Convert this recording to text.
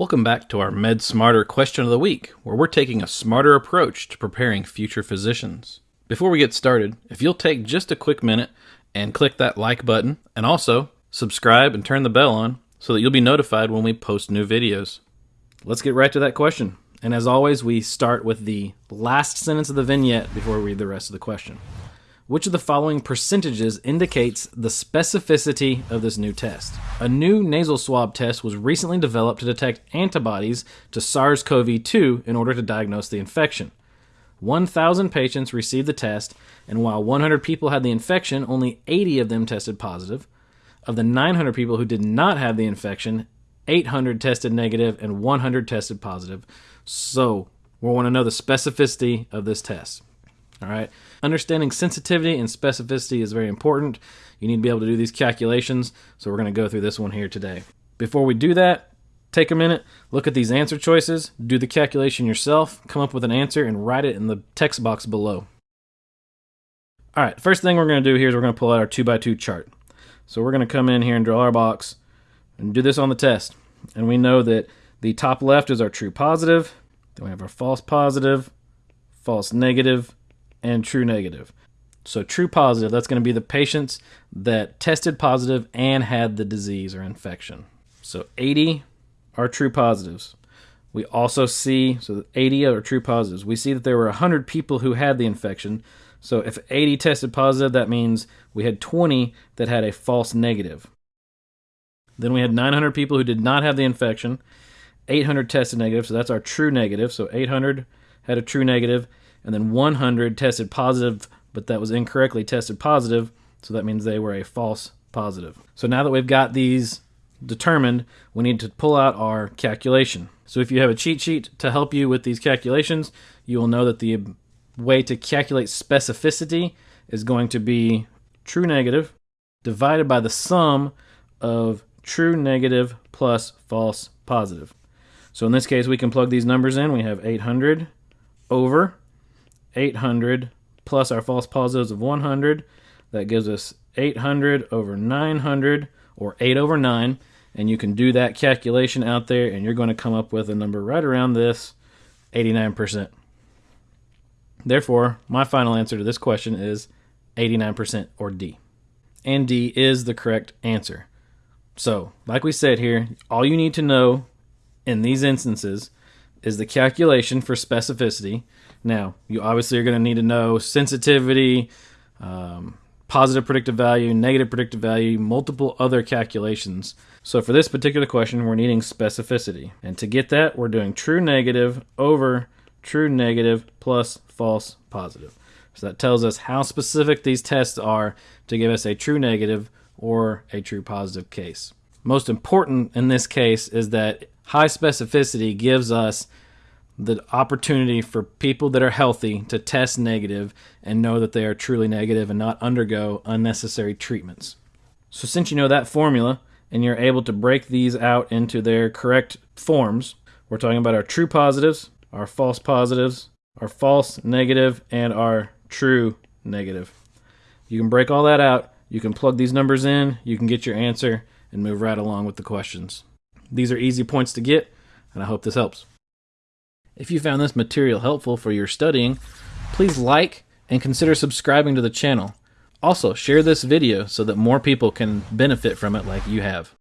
Welcome back to our Med Smarter question of the week, where we're taking a smarter approach to preparing future physicians. Before we get started, if you'll take just a quick minute and click that like button, and also subscribe and turn the bell on so that you'll be notified when we post new videos. Let's get right to that question. And as always, we start with the last sentence of the vignette before we read the rest of the question. Which of the following percentages indicates the specificity of this new test? A new nasal swab test was recently developed to detect antibodies to SARS CoV 2 in order to diagnose the infection. 1,000 patients received the test, and while 100 people had the infection, only 80 of them tested positive. Of the 900 people who did not have the infection, 800 tested negative and 100 tested positive. So, we want to know the specificity of this test. All right. Understanding sensitivity and specificity is very important. You need to be able to do these calculations. So we're going to go through this one here today. Before we do that, take a minute, look at these answer choices, do the calculation yourself, come up with an answer, and write it in the text box below. All right, first thing we're going to do here is we're going to pull out our 2 by 2 chart. So we're going to come in here and draw our box and do this on the test. And we know that the top left is our true positive, then we have our false positive, false negative, and true negative. So true positive, that's going to be the patients that tested positive and had the disease or infection. So 80 are true positives. We also see, so 80 are true positives. We see that there were 100 people who had the infection. So if 80 tested positive, that means we had 20 that had a false negative. Then we had 900 people who did not have the infection, 800 tested negative, so that's our true negative. So 800 had a true negative, and then 100 tested positive, but that was incorrectly tested positive, so that means they were a false positive. So now that we've got these determined, we need to pull out our calculation. So if you have a cheat sheet to help you with these calculations, you will know that the way to calculate specificity is going to be true negative divided by the sum of true negative plus false positive. So in this case, we can plug these numbers in. We have 800 over 800 plus our false positives of 100. That gives us 800 over 900, or 8 over 9. And you can do that calculation out there, and you're going to come up with a number right around this 89%. Therefore, my final answer to this question is 89% or D. And D is the correct answer. So, like we said here, all you need to know in these instances is the calculation for specificity. Now, you obviously are going to need to know sensitivity, um, positive predictive value, negative predictive value, multiple other calculations. So for this particular question, we're needing specificity. And to get that, we're doing true negative over true negative plus false positive. So that tells us how specific these tests are to give us a true negative or a true positive case. Most important in this case is that high specificity gives us the opportunity for people that are healthy to test negative and know that they are truly negative and not undergo unnecessary treatments. So, since you know that formula and you're able to break these out into their correct forms, we're talking about our true positives, our false positives, our false negative, and our true negative. You can break all that out, you can plug these numbers in, you can get your answer, and move right along with the questions. These are easy points to get, and I hope this helps. If you found this material helpful for your studying, please like and consider subscribing to the channel. Also, share this video so that more people can benefit from it like you have.